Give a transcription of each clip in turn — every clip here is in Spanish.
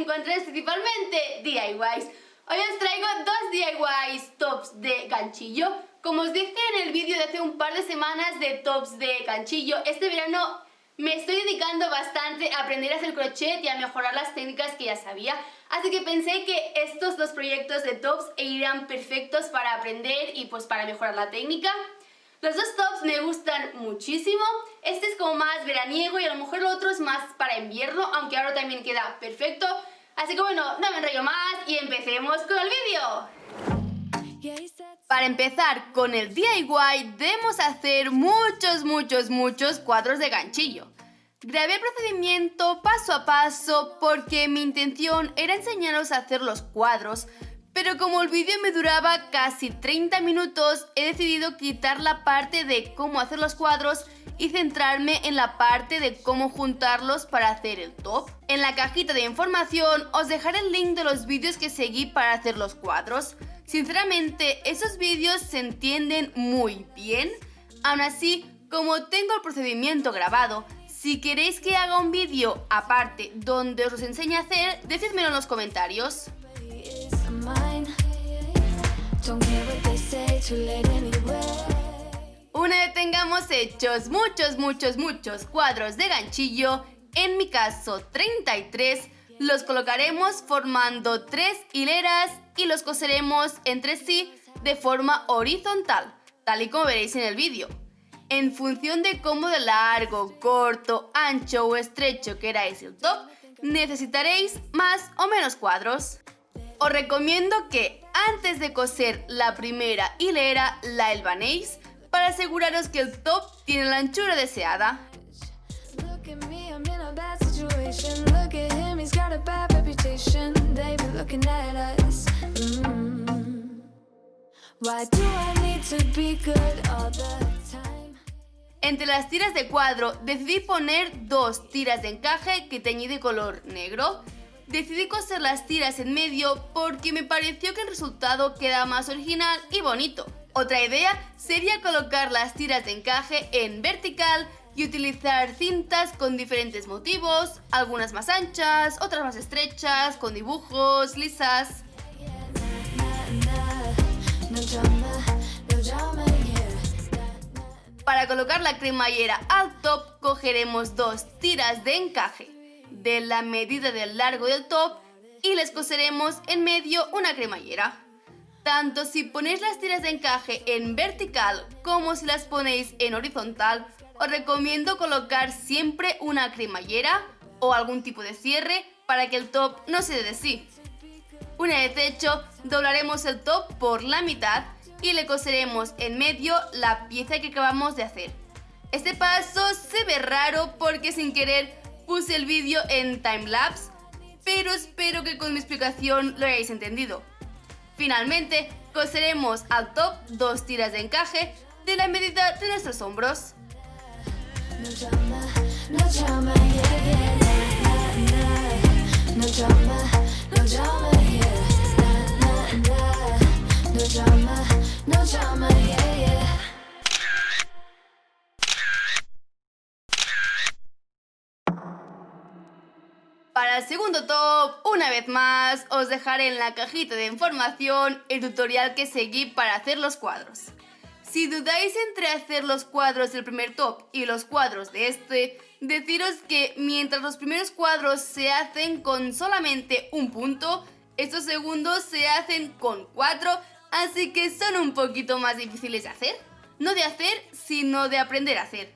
encontraréis principalmente DIYs. Hoy os traigo dos DIYs tops de ganchillo. Como os dije en el vídeo de hace un par de semanas de tops de ganchillo, este verano me estoy dedicando bastante a aprender a hacer crochet y a mejorar las técnicas que ya sabía. Así que pensé que estos dos proyectos de tops irían perfectos para aprender y pues para mejorar la técnica. Los dos tops me gustan muchísimo. Este es como más veraniego y a lo mejor el otro es más para invierno, aunque ahora también queda perfecto. Así que bueno, no me enrollo más y empecemos con el vídeo. Para empezar con el DIY debemos hacer muchos, muchos, muchos cuadros de ganchillo. Grabé el procedimiento paso a paso porque mi intención era enseñaros a hacer los cuadros, pero como el vídeo me duraba casi 30 minutos, he decidido quitar la parte de cómo hacer los cuadros y centrarme en la parte de cómo juntarlos para hacer el top. En la cajita de información os dejaré el link de los vídeos que seguí para hacer los cuadros. Sinceramente, esos vídeos se entienden muy bien. Aún así, como tengo el procedimiento grabado, si queréis que haga un vídeo aparte donde os enseñe a hacer, decídmelo en los comentarios. Una vez tengamos hechos muchos, muchos, muchos cuadros de ganchillo, en mi caso 33, los colocaremos formando tres hileras y los coseremos entre sí de forma horizontal, tal y como veréis en el vídeo. En función de cómo de largo, corto, ancho o estrecho queráis el top, necesitaréis más o menos cuadros. Os recomiendo que antes de coser la primera hilera la elbanéis para aseguraros que el top tiene la anchura deseada. Entre las tiras de cuadro decidí poner dos tiras de encaje que teñí de color negro. Decidí coser las tiras en medio porque me pareció que el resultado queda más original y bonito. Otra idea sería colocar las tiras de encaje en vertical y utilizar cintas con diferentes motivos, algunas más anchas, otras más estrechas, con dibujos, lisas... Para colocar la cremallera al top cogeremos dos tiras de encaje de la medida del largo del top y les coseremos en medio una cremallera. Tanto si ponéis las tiras de encaje en vertical como si las ponéis en horizontal, os recomiendo colocar siempre una cremallera o algún tipo de cierre para que el top no se dé de sí. Una vez hecho, doblaremos el top por la mitad y le coseremos en medio la pieza que acabamos de hacer. Este paso se ve raro porque sin querer puse el vídeo en timelapse, pero espero que con mi explicación lo hayáis entendido. Finalmente, coseremos al top dos tiras de encaje de la medida de nuestros hombros. Segundo top, una vez más, os dejaré en la cajita de información el tutorial que seguí para hacer los cuadros. Si dudáis entre hacer los cuadros del primer top y los cuadros de este, deciros que mientras los primeros cuadros se hacen con solamente un punto, estos segundos se hacen con cuatro, así que son un poquito más difíciles de hacer. No de hacer, sino de aprender a hacer.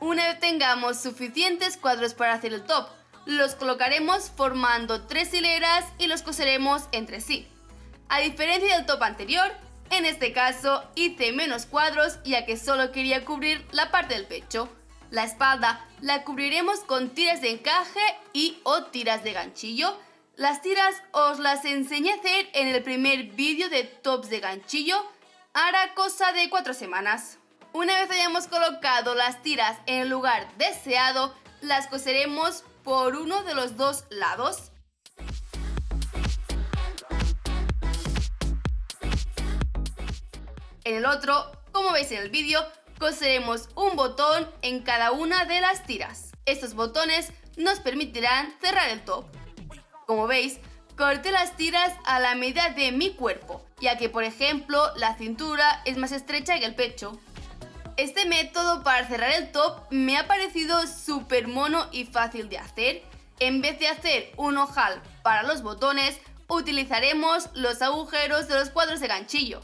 Una vez tengamos suficientes cuadros para hacer el top, los colocaremos formando tres hileras y los coseremos entre sí. A diferencia del top anterior, en este caso hice menos cuadros ya que solo quería cubrir la parte del pecho. La espalda la cubriremos con tiras de encaje y o tiras de ganchillo. Las tiras os las enseñé a hacer en el primer vídeo de tops de ganchillo, hará cosa de cuatro semanas. Una vez hayamos colocado las tiras en el lugar deseado, las coseremos por uno de los dos lados. En el otro, como veis en el vídeo, coseremos un botón en cada una de las tiras. Estos botones nos permitirán cerrar el top. Como veis, corté las tiras a la medida de mi cuerpo, ya que por ejemplo la cintura es más estrecha que el pecho. Este método para cerrar el top me ha parecido súper mono y fácil de hacer. En vez de hacer un ojal para los botones, utilizaremos los agujeros de los cuadros de ganchillo.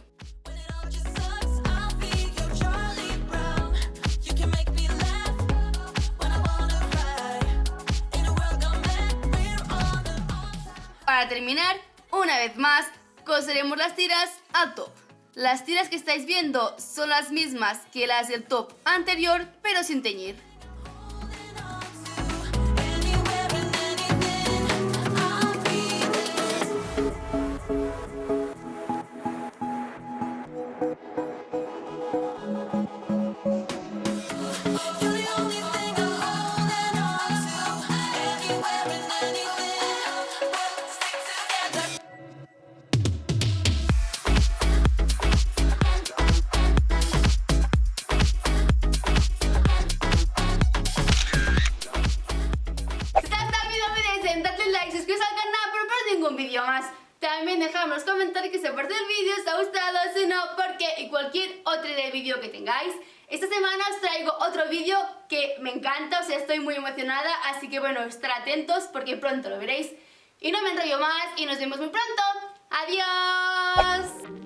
Para terminar, una vez más, coseremos las tiras al top. Las tiras que estáis viendo son las mismas que las del top anterior, pero sin teñir. Ningún vídeo más. También dejadme en los comentarios que si os el vídeo, os ha gustado, si no, porque y cualquier otro de vídeo que tengáis. Esta semana os traigo otro vídeo que me encanta, o sea, estoy muy emocionada, así que bueno, estar atentos porque pronto lo veréis. Y no me enrollo más y nos vemos muy pronto. ¡Adiós!